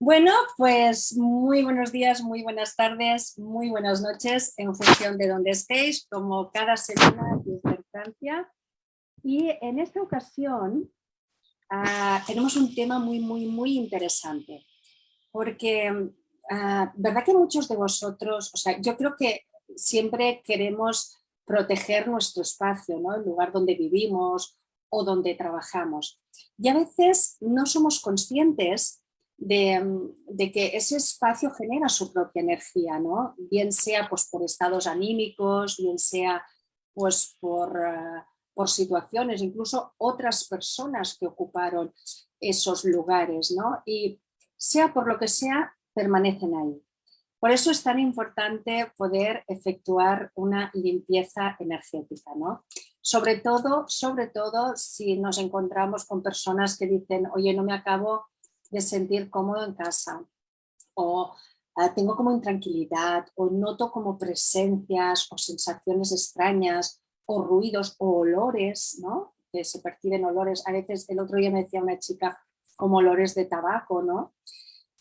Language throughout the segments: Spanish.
Bueno, pues muy buenos días, muy buenas tardes, muy buenas noches en función de donde estéis, como cada semana desde Francia. Y en esta ocasión ah, tenemos un tema muy, muy, muy interesante, porque ah, verdad que muchos de vosotros, o sea, yo creo que siempre queremos proteger nuestro espacio, ¿no? el lugar donde vivimos o donde trabajamos. Y a veces no somos conscientes de, que ese espacio genera su propia energía, ¿no? bien sea pues, por estados anímicos, bien sea pues, por, eh, por situaciones, incluso otras personas que ocuparon esos lugares, ¿no? y sea por lo que sea, permanecen ahí. Por eso es tan importante poder efectuar una limpieza energética, ¿no? Sobre todo, sobre todo si nos encontramos con personas que dicen, oye, no me acabo de sentir cómodo en casa o ah, tengo como intranquilidad o noto como presencias o sensaciones extrañas o ruidos o olores, ¿no? que se perciben olores. A veces el otro día me decía una chica como olores de tabaco, ¿no?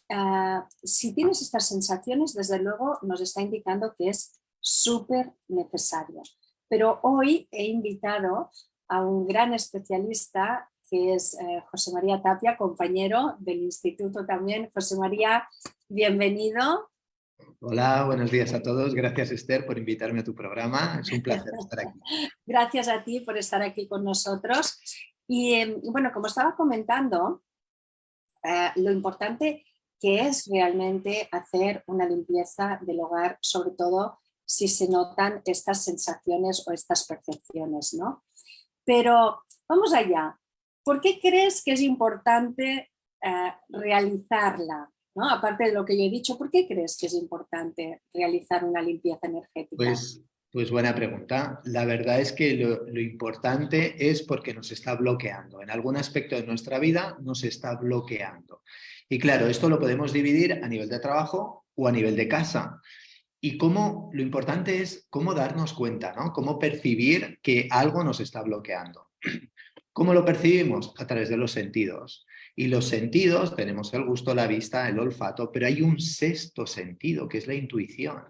Ah, si tienes estas sensaciones, desde luego nos está indicando que es súper necesario. Pero hoy he invitado a un gran especialista que es eh, José María Tapia, compañero del instituto también. José María, bienvenido. Hola, buenos días a todos. Gracias Esther por invitarme a tu programa. Es un placer estar aquí. Gracias a ti por estar aquí con nosotros. Y em, bueno, como estaba comentando, eh, lo importante que es realmente hacer una limpieza del hogar, sobre todo si se notan estas sensaciones o estas percepciones, ¿no? Pero vamos allá, ¿Por qué crees que es importante eh, realizarla? ¿no? Aparte de lo que yo he dicho, ¿por qué crees que es importante realizar una limpieza energética? Pues, pues buena pregunta. La verdad es que lo, lo, importante es porque nos está bloqueando. En algún aspecto de nuestra vida nos está bloqueando. Y claro, esto lo podemos dividir a nivel de trabajo o a nivel de casa. Y cómo, lo importante es cómo darnos cuenta, ¿no? Cómo percibir que algo nos está bloqueando. ¿Cómo lo percibimos? A través de los sentidos. Y los sentidos, tenemos el gusto, la vista, el olfato, pero hay un sexto sentido, que es la intuición.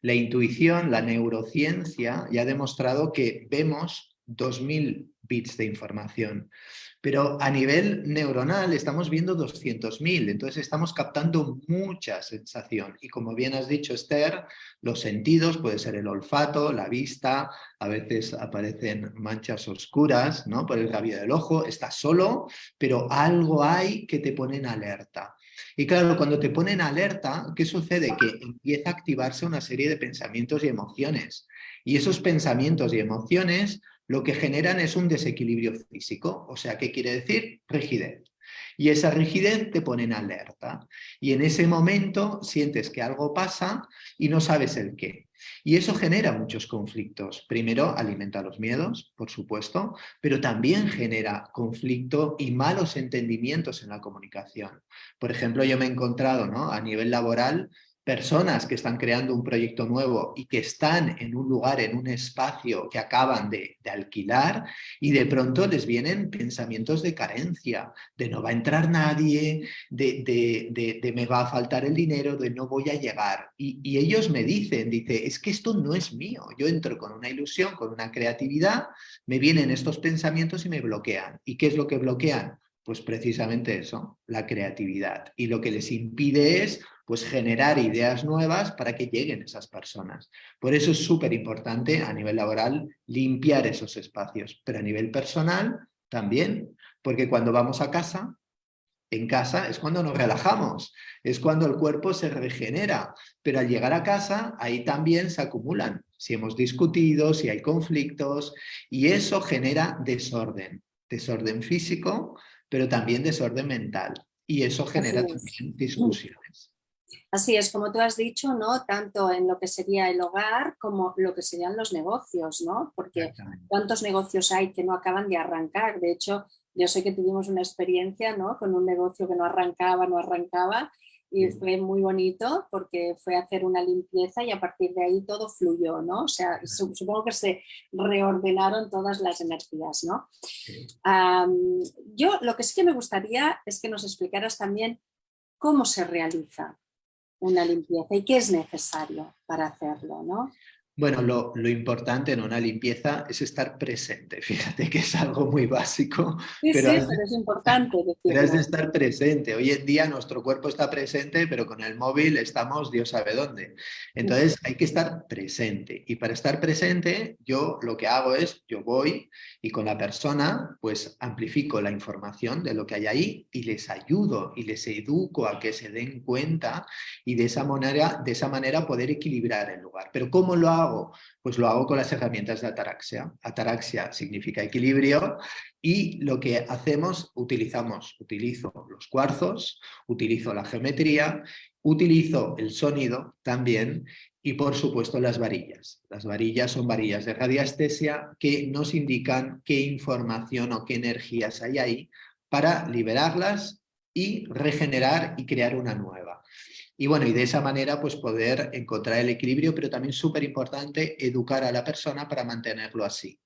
La intuición, la neurociencia, ya ha demostrado que vemos 2.000 bits de información. Pero a nivel neuronal estamos viendo 200.000, entonces estamos captando mucha sensación. Y como bien has dicho, Esther, los sentidos, puede ser el olfato, la vista, a veces aparecen manchas oscuras ¿no? por el rabillo del ojo, estás solo, pero algo hay que te pone en alerta. Y claro, cuando te ponen alerta, ¿qué sucede? Que empieza a activarse una serie de pensamientos y emociones. Y esos pensamientos y emociones lo que generan es un desequilibrio físico. O sea, ¿qué quiere decir? Rigidez. Y esa rigidez te pone en alerta. Y en ese momento sientes que algo pasa y no sabes el qué. Y eso genera muchos conflictos. Primero, alimenta los miedos, por supuesto, pero también genera conflicto y malos entendimientos en la comunicación. Por ejemplo, yo me he encontrado ¿no? a nivel laboral personas que están creando un proyecto nuevo y que están en un lugar, en un espacio que acaban de, alquilar y de pronto les vienen pensamientos de carencia, de no va a entrar nadie, de, me va a faltar el dinero, de no voy a llegar. Y, y ellos me dicen, dice, es que esto no es mío, yo entro con una ilusión, con una creatividad, me vienen estos pensamientos y me bloquean. ¿Y qué es lo que bloquean? Pues precisamente eso, la creatividad. Y lo que les impide es pues generar ideas nuevas para que lleguen esas personas. Por eso es súper importante a nivel laboral limpiar esos espacios, pero a nivel personal también, porque cuando vamos a casa, en casa es cuando nos relajamos, es cuando el cuerpo se regenera, pero al llegar a casa ahí también se acumulan, si hemos discutido, si hay conflictos, y eso genera desorden, desorden físico, pero también desorden mental, y eso genera también discusiones. Así es, como tú has dicho, ¿no? Tanto en lo que sería el hogar como lo que serían los negocios, ¿no? Porque cuántos negocios hay que no acaban de arrancar. De hecho, yo sé que tuvimos una experiencia, ¿no? Con un negocio que no arrancaba, no arrancaba y fue muy bonito porque fue hacer una limpieza y a partir de ahí todo fluyó, ¿no? O sea, supongo que se reordenaron todas las energías, ¿no? yo lo que sí que me gustaría es que nos explicaras también ¿cómo se realiza una limpieza y qué es necesario para hacerlo? ¿no? Bueno, lo, importante en una limpieza es estar presente. Fíjate que es algo muy básico. Sí, pero, sí, es importante. Pero es de estar presente. Hoy en día nuestro cuerpo está presente, pero con el móvil estamos Dios sabe dónde. Entonces hay que estar presente. Y para estar presente, yo lo que hago es, yo voy y con la persona, pues amplifico la información de lo que hay ahí y les ayudo y les educo a que se den cuenta y de esa manera, de esa manera poder equilibrar el lugar. Pero ¿cómo lo hago? Pues lo hago con las herramientas de ataraxia. Ataraxia significa equilibrio y lo que hacemos, utilizamos, utilizo los cuarzos, utilizo la geometría, utilizo el sonido también y por supuesto las varillas. Las varillas son varillas de radiestesia que nos indican qué información o qué energías hay ahí para liberarlas y regenerar y crear una nueva. Y bueno, y de esa manera pues poder encontrar el equilibrio, pero también súper importante educar a la persona para mantenerlo así.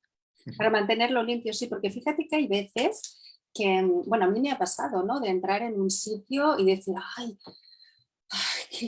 Para mantenerlo limpio, sí, porque fíjate que hay veces que, bueno, a mí me ha pasado, ¿no? De entrar en un sitio y decir, ay,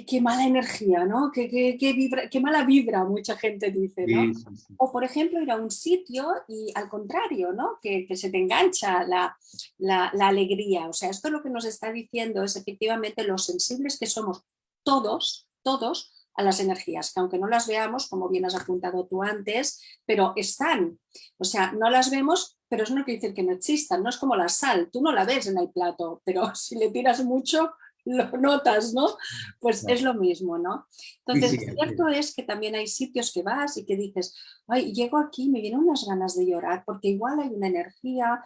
qué, mala energía, ¿no? Qué, qué, mala vibra, mucha gente dice, ¿no? O por ejemplo ir a un sitio y al contrario, ¿no? Que, se te engancha la, la, la, alegría. O sea, esto lo que nos está diciendo es efectivamente lo sensibles que somos todos, todos a las energías, que aunque no las veamos, como bien has apuntado tú antes, pero están. O sea, no las vemos, pero eso no quiere decir que no existan, no es como la sal, tú no la ves en el plato, pero si le tiras mucho, lo notas, ¿no? Pues es lo mismo, ¿no? Entonces, cierto es que también hay sitios que vas y que dices, ay, llego aquí me vienen unas ganas de llorar, porque igual hay una energía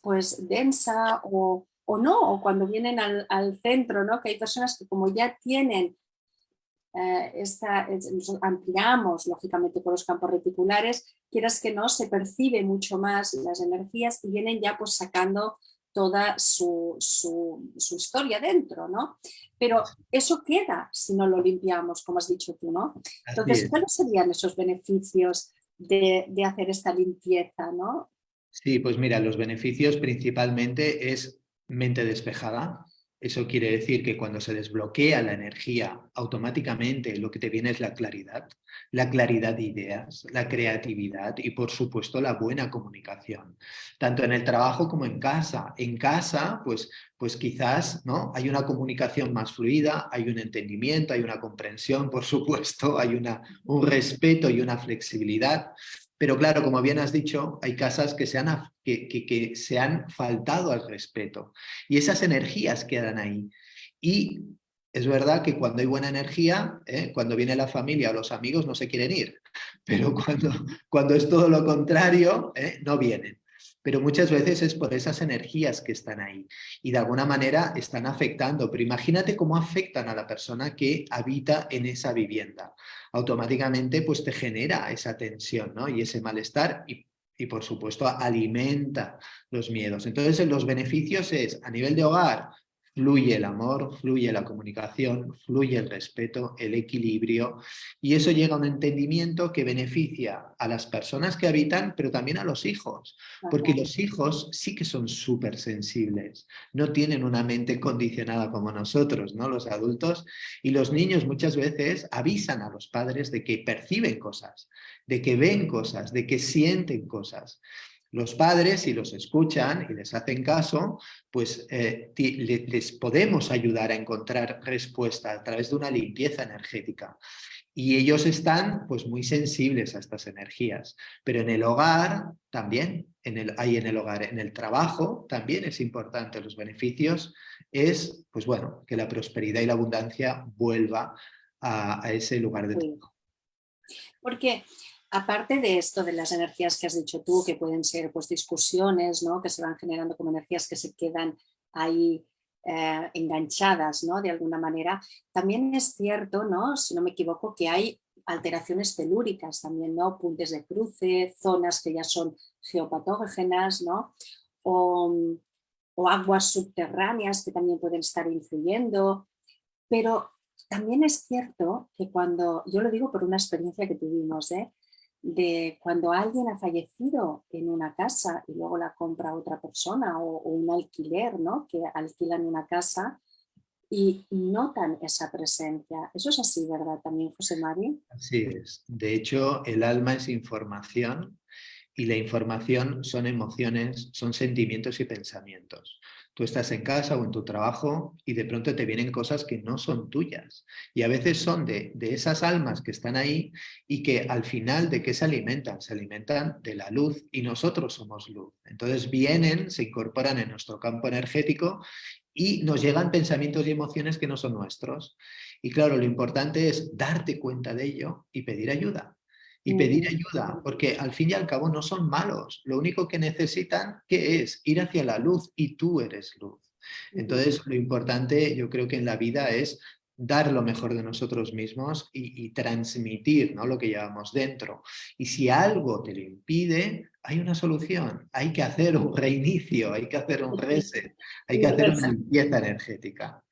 pues densa o, o no, o cuando vienen al, centro, ¿no? que hay personas que como ya tienen eh, esta, ampliamos lógicamente por los campos reticulares, quieras que no, se percibe mucho más las energías y vienen ya pues sacando toda su, historia dentro, ¿no? Pero eso queda si no lo limpiamos, como has dicho tú, ¿no? Entonces, ¿cuáles serían esos beneficios de, de hacer esta limpieza, ¿no? Sí, pues mira, los beneficios principalmente es mente despejada. Eso quiere decir que cuando se desbloquea la energía, automáticamente lo que te viene es la claridad, la claridad de ideas, la creatividad y por supuesto la buena comunicación, tanto en el trabajo como en casa. En casa, pues, pues quizás ¿no? hay una comunicación más fluida, hay un entendimiento, hay una comprensión, por supuesto, hay una, un respeto y una flexibilidad, pero claro, como bien has dicho, hay casas que se han, que, se han faltado al respeto y esas energías quedan ahí. Y es verdad que cuando hay buena energía, ¿eh? cuando viene la familia o los amigos no se quieren ir, pero cuando, cuando es todo lo contrario, ¿eh? no vienen. Pero muchas veces es por esas energías que están ahí y de alguna manera están afectando. Pero imagínate cómo afectan a la persona que habita en esa vivienda automáticamente pues te genera esa tensión ¿no? y ese malestar y, y por supuesto alimenta los miedos. Entonces los beneficios es a nivel de hogar fluye el amor, fluye la comunicación, fluye el respeto, el equilibrio y eso llega a un entendimiento que beneficia a las personas que habitan, pero también a los hijos, porque los hijos sí que son súper sensibles, no tienen una mente condicionada como nosotros, ¿no? los adultos, y los niños muchas veces avisan a los padres de que perciben cosas, de que ven cosas, de que sienten cosas. Los padres, si los escuchan y les hacen caso, pues eh, les podemos ayudar a encontrar respuesta a través de una limpieza energética. Y ellos están pues muy sensibles a estas energías. Pero en el hogar también, en el, hay en el hogar, en el trabajo también es importante. Los beneficios es, pues bueno, que la prosperidad y la abundancia vuelva a, ese lugar de trabajo. Porque aparte de esto, de las energías que has dicho tú, que pueden ser pues, discusiones, ¿no? que se van generando como energías que se quedan ahí eh, enganchadas ¿no? de alguna manera, también es cierto, ¿no? si no me equivoco, que hay alteraciones telúricas también, ¿no? puntes de cruce, zonas que ya son geopatógenas, ¿no? o, o aguas subterráneas que también pueden estar influyendo, pero también es cierto que cuando, yo lo digo por una experiencia que tuvimos, ¿eh? De cuando alguien ha fallecido en una casa y luego la compra otra persona o, un alquiler, ¿no? que alquilan una casa y notan esa presencia. Eso es así, ¿verdad? También, José María. Así es. De hecho, el alma es información y la información son emociones, son sentimientos y pensamientos. Tú estás en casa o en tu trabajo y de pronto te vienen cosas que no son tuyas. Y a veces son de, de esas almas que están ahí y que al final de qué se alimentan? Se alimentan de la luz y nosotros somos luz. Entonces vienen, se incorporan en nuestro campo energético y nos llegan pensamientos y emociones que no son nuestros. Y claro, lo importante es darte cuenta de ello y pedir ayuda y pedir ayuda, porque al fin y al cabo no son malos. Lo único que necesitan, ¿qué es? Ir hacia la luz y tú eres luz. Entonces, lo importante yo creo que en la vida es dar lo mejor de nosotros mismos y, transmitir ¿no? lo que llevamos dentro. Y si algo te lo impide, hay una solución. Hay que hacer un reinicio, hay que hacer un reset, hay que hacer una limpieza energética.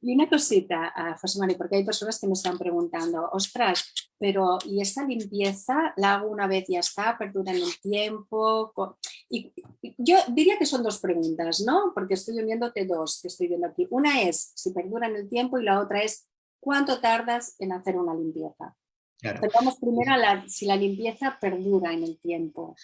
Y una cosita, uh, José María, porque hay personas que me están preguntando, ostras, pero ¿y esta limpieza la hago una vez y ya está? ¿Perdura en el tiempo? Y, yo diría que son dos preguntas, ¿no? Porque estoy viéndote dos que estoy viendo aquí. Una es si perdura en el tiempo y la otra es ¿cuánto tardas en hacer una limpieza? Vamos primero a la, si la limpieza perdura en el tiempo.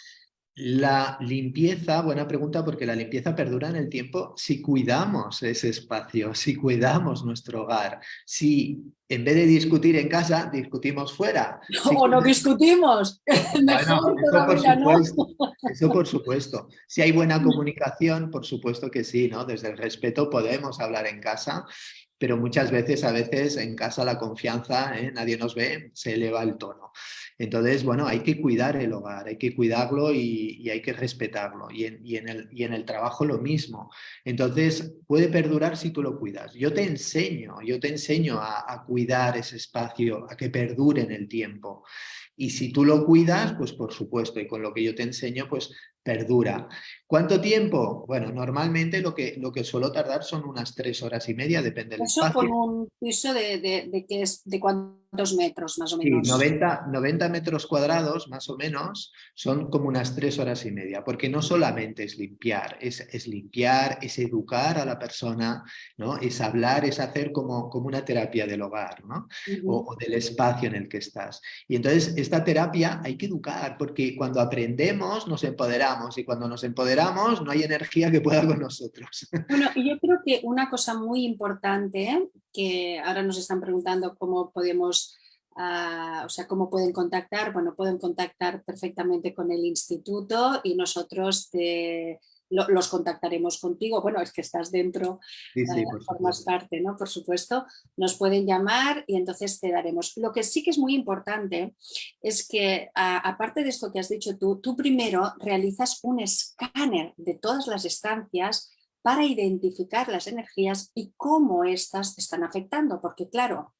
La limpieza, buena pregunta, porque la limpieza perdura en el tiempo si cuidamos ese espacio, si cuidamos nuestro hogar, si en vez de discutir en casa, discutimos fuera. o no discutimos. Mejor eso, por supuesto, eso por supuesto. Si hay buena comunicación, por supuesto que sí, ¿no? Desde el respeto podemos hablar en casa, pero muchas veces, a veces en casa la confianza, ¿eh? nadie nos ve, se eleva el tono. Entonces, bueno, hay que cuidar el hogar, hay que cuidarlo y, hay que respetarlo. Y en, el, y en, el, trabajo lo mismo. Entonces, puede perdurar si tú lo cuidas. Yo te enseño, yo te enseño a, a cuidar ese espacio, a que perdure en el tiempo. Y si tú lo cuidas, pues por supuesto, y con lo que yo te enseño, pues perdura. ¿Cuánto tiempo? Bueno, normalmente lo que, lo que suelo tardar son unas tres horas y media, depende del Eso con un piso de, de, que es, de cuántos metros más o menos. Sí, 90, 90 metros cuadrados más o menos son como unas tres horas y media, porque no solamente es limpiar, es, es limpiar, es educar a la persona, ¿no? es hablar, es hacer como, como una terapia del hogar ¿no? o, o del espacio en el que estás. Y entonces esta terapia hay que educar, porque cuando aprendemos nos empoderamos y cuando nos empoderamos no hay energía que pueda con nosotros. Bueno, yo creo que una cosa muy importante, que ahora nos están preguntando cómo podemos, ah, o sea, cómo pueden contactar, bueno, pueden contactar perfectamente con el instituto y nosotros los contactaremos contigo. Bueno, es que estás dentro, sí, eh, formas parte, ¿no? Por supuesto, nos pueden llamar y entonces te daremos. Lo que sí que es muy importante es que, aparte de esto que has dicho tú, tú primero realizas un escáner de todas las estancias para identificar las energías y cómo éstas te están afectando, porque claro,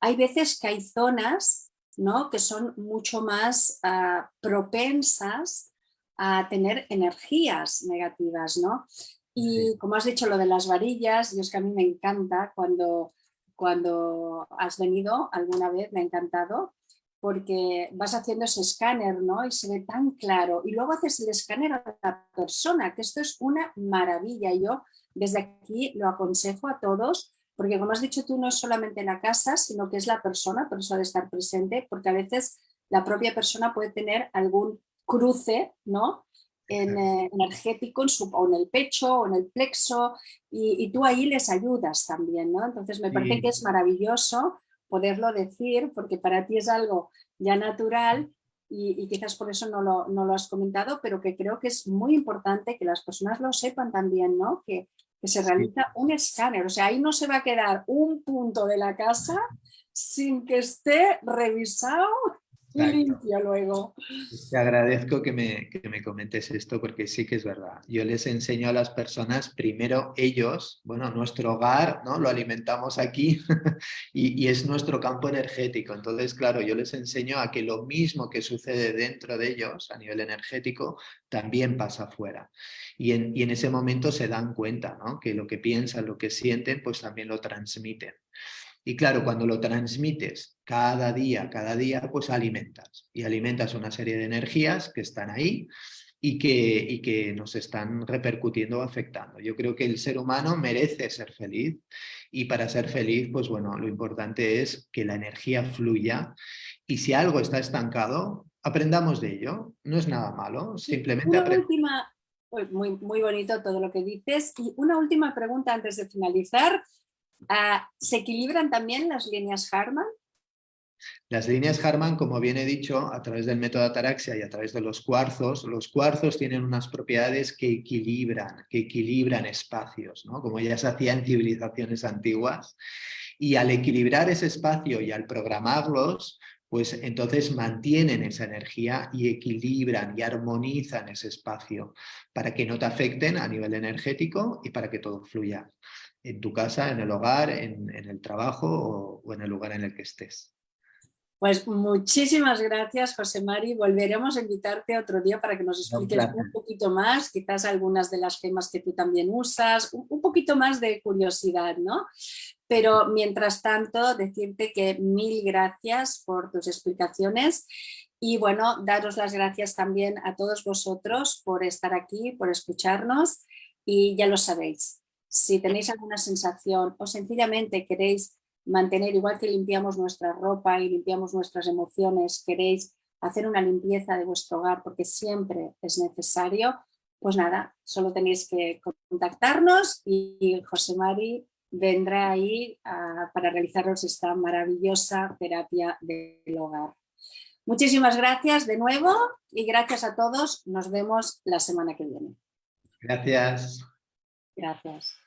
hay veces que hay zonas ¿no? que son mucho más ah, propensas a tener energías negativas, ¿no? Y como has dicho lo de las varillas, y es que a mí me encanta cuando, cuando has venido alguna vez, me ha encantado, porque vas haciendo ese escáner, ¿no? Y se ve tan claro. Y luego haces el escáner a la persona, que esto es una maravilla. Yo desde aquí lo aconsejo a todos, porque como has dicho tú, no es solamente la casa, sino que es la persona, por eso de estar presente, porque a veces la propia persona puede tener algún cruce ¿no? En, eh, energético en, su, o en el pecho o en el plexo y, tú ahí les ayudas también. ¿no? Entonces me parece que es maravilloso poderlo decir porque para ti es algo ya natural y, quizás por eso no lo, no lo, has comentado, pero que creo que es muy importante que las personas lo sepan también, ¿no? que, que se realiza un escáner, o sea, ahí no se va a quedar un punto de la casa sin que esté revisado limpia luego. Te agradezco que me, que me, comentes esto porque sí que es verdad. Yo les enseño a las personas, primero ellos, bueno, nuestro hogar, ¿no? Lo alimentamos aquí y, y, es nuestro campo energético. Entonces, claro, yo les enseño a que lo mismo que sucede dentro de ellos a nivel energético también pasa afuera. Y en, y en ese momento se dan cuenta, ¿no? Que lo que piensan, lo que sienten, pues también lo transmiten. Y claro, cuando lo transmites cada día, cada día, pues alimentas. Y alimentas una serie de energías que están ahí y que, y que nos están repercutiendo o afectando. Yo creo que el ser humano merece ser feliz y para ser feliz, pues bueno, lo importante es que la energía fluya y si algo está estancado, aprendamos de ello. No es nada malo, simplemente última, muy, muy bonito todo lo que dices. Y una última pregunta antes de finalizar. Ah, ¿Se equilibran también las líneas Harman? Las líneas Harman, como bien he dicho, a través del método Ataraxia y a través de los cuarzos, los cuarzos tienen unas propiedades que equilibran, que equilibran espacios, ¿no? como ya se hacía en civilizaciones antiguas. Y al equilibrar ese espacio y al programarlos, pues entonces mantienen esa energía y equilibran y armonizan ese espacio para que no te afecten a nivel energético y para que todo fluya en tu casa, en el hogar, en, el trabajo o en el lugar en el que estés. Pues muchísimas gracias, José Mari. Volveremos a invitarte otro día para que nos expliques un poquito más, quizás algunas de las gemas que tú también usas, un poquito más de curiosidad, ¿no? Pero mientras tanto, decirte que mil gracias por tus explicaciones y bueno, daros las gracias también a todos vosotros por estar aquí, por escucharnos y ya lo sabéis. Si tenéis alguna sensación o sencillamente queréis mantener, igual que limpiamos nuestra ropa y limpiamos nuestras emociones, queréis hacer una limpieza de vuestro hogar porque siempre es necesario, pues nada, solo tenéis que contactarnos y José Mari vendrá ahí para realizaros esta maravillosa terapia del hogar. Muchísimas gracias de nuevo y gracias a todos. Nos vemos la semana que viene. Gracias. Gracias.